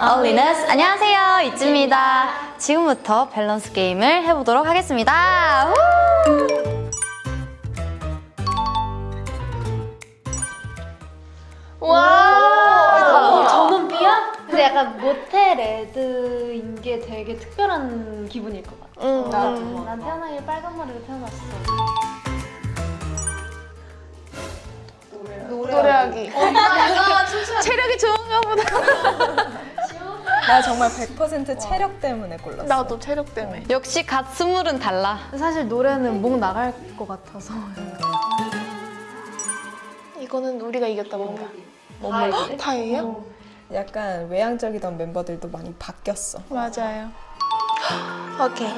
All in us 안녕하세요 ITZY입니다 지금부터 밸런스 게임을 해보도록 하겠습니다 우! 와! 저는 B야? 근데 약간 모태 red인 게 되게 특별한 기분일 것 같아. 응. 나도. 난 태어나길 빨간 머리로 태어났어. 노래하기. 체력이 좋은가 보다. 나 정말 100% 체력 때문에 골랐어. 나도 체력 때문에. 역시 갓 스물은 달라 사실 노래는 목 나갈 것 같아서. 이거는 우리가 이겼다 뭔가. 다예요? 약간 외향적이던 멤버들도 많이 바뀌었어. 맞아요. 오케이.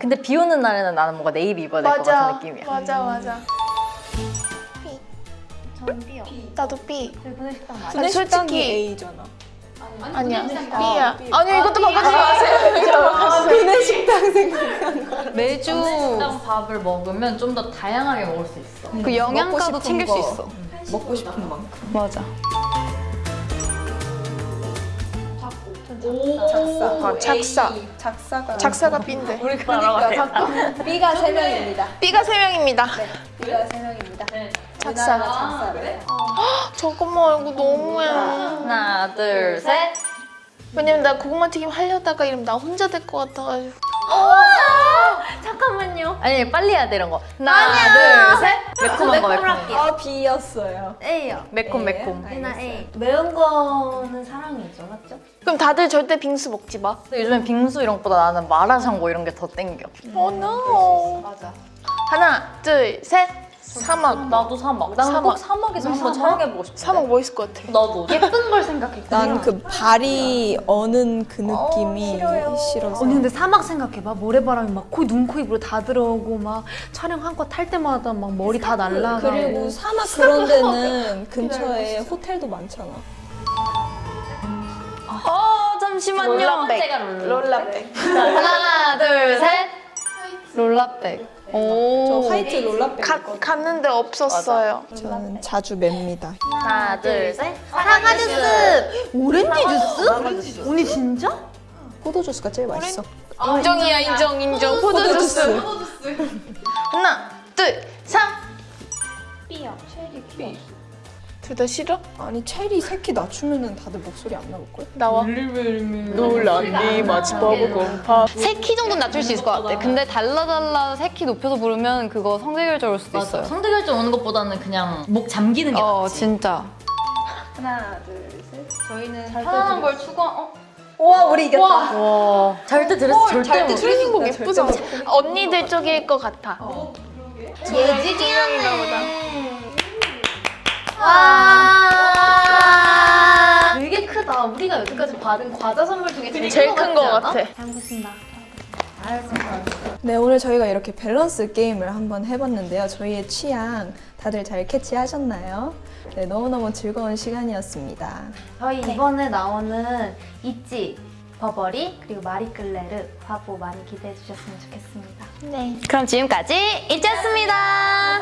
근데 비 오는 날에는 나는 뭔가 네이비 입어야 될것 같은. 느낌이야 맞아 맞아. B. 저는 B요. 나도 B. 저희 구내식당 맞아. 근데 식당이 솔직히 A잖아. 아니야. B야. 아니 이것도 바꾸지 마세요. 그네 식당 생각. 매주 식당 밥을 먹으면 좀 더 다양하게 먹을 수 있어. 그 영양가도 챙길 수 거. 있어 먹고 싶은 만큼. 맞아 작사. 작사가. 작사가 B인데. 우리 그러니까 B가 세 명입니다. B가 세 명입니다. B가 세 명입니다. 작사. 유나가 작사래. 잠깐만 이거 너무해. 하나 둘 셋 왜냐면 나 고구마 튀김 하려다가 이러면 나 혼자 될 것 같아가지고. 잠깐만요. 아니 빨리 해야 돼 이런 거 하나 둘 셋 매콤한 거 매콤 아 B였어요. A요. 매콤 매콤 B나 A. 매운 거는 사랑이죠, 맞죠? 그럼 다들 절대 빙수 먹지 마. 근데 요즘엔 빙수 이런 것보다 나는 마라샹궈 이런 게 더 땡겨 어 no. 맞아. 하나, 둘, 셋. 사막. 나도 사막. 나는 사막. 꼭 사막에서 한번 촬영해보고 싶어. 사막 멋있을 것 같아. 나도. 예쁜 걸 생각했거든요. 난그 발이 어는 그 느낌이 싫어서. 언니 근데 사막 생각해봐 모래바람이 막 코, 눈, 코, 입으로 다 들어오고 막 촬영 한 거 탈 때마다 막 머리 다 날라가고 그리고 사막 그런 데는 근처에 호텔도 많잖아. 어 잠시만요 Lola백. Lola. Lola백. 하나 둘셋 Lola백 저요 화이트 Lola백 가. 갔는데 없었어요. 저는 자주 맵니다. 하나 둘 셋 사과 주스! 오렌지 주스? 언니 진짜? 포도 주스가 제일 맛있어. 인정이야, 인정, 인정. 포도 주스. 하나, 둘, 삼. B요 체리 둘 다 싫어? 아니 체리 새끼 낮추면은 다들 목소리 안 나올 걸? 나와. 놀란디 마치바보 공파. 세키 정도는 낮출 수 있을 것 같아 근데 달라달라 세키 높여서 부르면 그거 성대 결절 올 수도 맞아. 있어요 상대 결정 오는 것보다는 그냥 목 잠기는 게 어 낫지. 진짜 하나 둘 셋. 저희는 편안한 걸 추구 어? 와 우리 이겼다. 와 절대 드레스 절대 못. 트레이닝복 예쁘잖아. 언니들 쪽일 것 같아. 예지 두 명인가 보다. 와 되게 크다 우리가 여태까지 받은 과자 선물 중에 제일, 제일 큰것 같아. 잘 먹겠습니다 네 오늘 저희가 이렇게 밸런스 게임을 한번 해봤는데요. 저희의 취향 다들 잘 캐치하셨나요? 네 너무너무 즐거운 시간이었습니다. 저희 이번에 나오는 있지 버버리 그리고 마리끌레르 화보 많이 기대해 주셨으면 좋겠습니다 네. 그럼 지금까지 이지였습니다